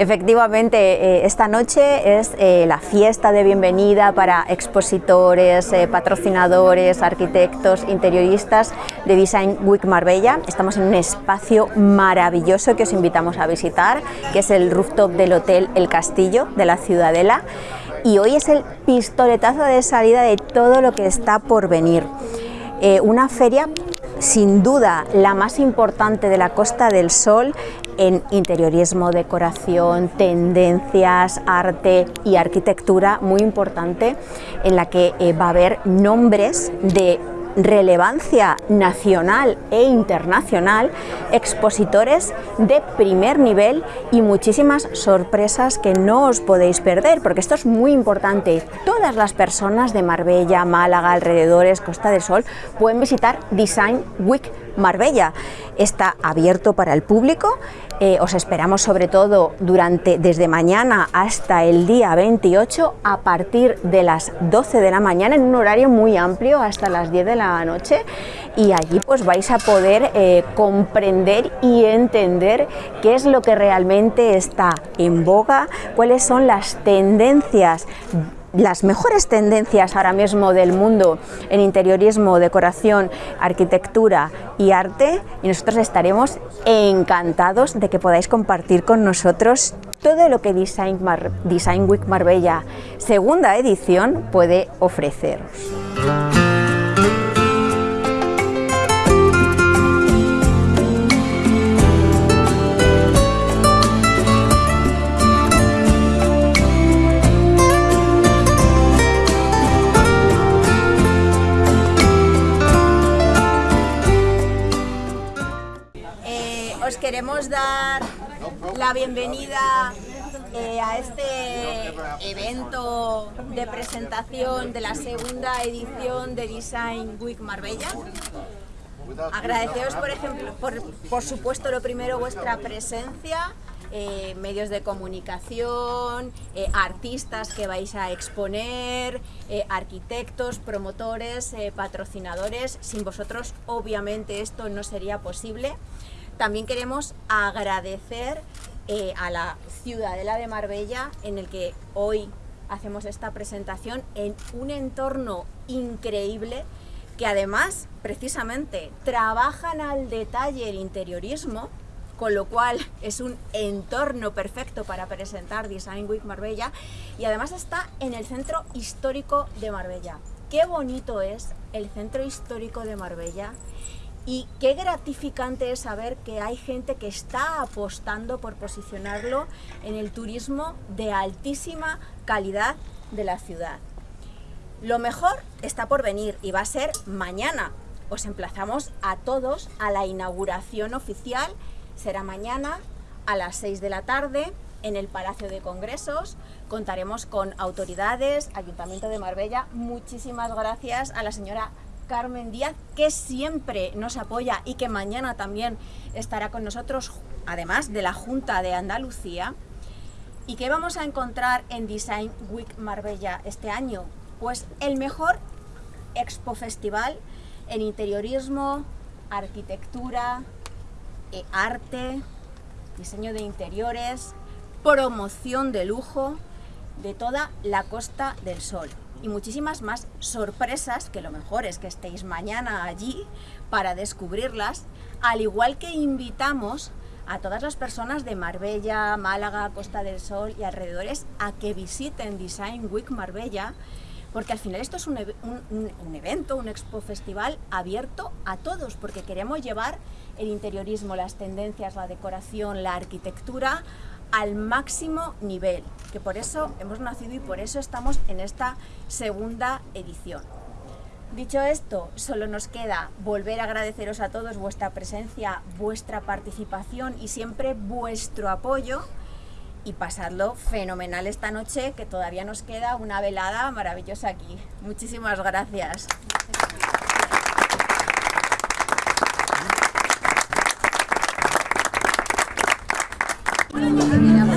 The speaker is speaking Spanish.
Efectivamente, eh, esta noche es eh, la fiesta de bienvenida para expositores, eh, patrocinadores, arquitectos, interioristas de Design Week Marbella. Estamos en un espacio maravilloso que os invitamos a visitar, que es el rooftop del Hotel El Castillo de la Ciudadela. Y hoy es el pistoletazo de salida de todo lo que está por venir. una feria sin duda la más importante de la Costa del Sol en interiorismo, decoración, tendencias, arte y arquitectura muy importante en la que eh, va a haber nombres de relevancia nacional e internacional, expositores de primer nivel y muchísimas sorpresas que no os podéis perder, porque esto es muy importante. Todas las personas de Marbella, Málaga, alrededores, Costa del Sol, pueden visitar Design Week Marbella. Está abierto para el público, eh, os esperamos sobre todo durante desde mañana hasta el día 28 a partir de las 12 de la mañana en un horario muy amplio hasta las 10 de la noche y allí pues vais a poder eh, comprender y entender qué es lo que realmente está en boga, cuáles son las tendencias las mejores tendencias ahora mismo del mundo en interiorismo, decoración, arquitectura y arte y nosotros estaremos encantados de que podáis compartir con nosotros todo lo que Design, Design Week Marbella segunda edición puede ofreceros. Queremos dar la bienvenida eh, a este evento de presentación de la segunda edición de Design Week Marbella. Agradeceros, por ejemplo, por, supuesto, lo primero, vuestra presencia, eh, medios de comunicación, eh, artistas que vais a exponer, arquitectos, promotores, patrocinadores. Sin vosotros, obviamente, esto no sería posible. También queremos agradecer eh, a la Ciudadela de Marbella en el que hoy hacemos esta presentación en un entorno increíble que además, precisamente, trabajan al detalle el interiorismo, con lo cual es un entorno perfecto para presentar Design Week Marbella y además está en el centro histórico de Marbella. Qué bonito es el centro histórico de Marbella y qué gratificante es saber que hay gente que está apostando por posicionarlo en el turismo de altísima calidad de la ciudad. Lo mejor está por venir y va a ser mañana. Os emplazamos a todos a la inauguración oficial. Será mañana a las 6 de la tarde en el Palacio de Congresos. Contaremos con autoridades, Ayuntamiento de Marbella. Muchísimas gracias a la señora Carmen Díaz, que siempre nos apoya y que mañana también estará con nosotros, además de la Junta de Andalucía. ¿Y qué vamos a encontrar en Design Week Marbella este año? Pues el mejor expo festival en interiorismo, arquitectura, eh, arte, diseño de interiores, promoción de lujo de toda la Costa del Sol y muchísimas más sorpresas, que lo mejor es que estéis mañana allí para descubrirlas, al igual que invitamos a todas las personas de Marbella, Málaga, Costa del Sol y alrededores a que visiten Design Week Marbella, porque al final esto es un, un, evento, un expo festival abierto a todos, porque queremos llevar el interiorismo, las tendencias, la decoración, la arquitectura al máximo nivel, que por eso hemos nacido y por eso estamos en esta segunda edición. Dicho esto, solo nos queda volver a agradeceros a todos vuestra presencia, vuestra participación y siempre vuestro apoyo y pasadlo fenomenal esta noche, que todavía nos queda una velada maravillosa aquí. Muchísimas gracias. Yeah.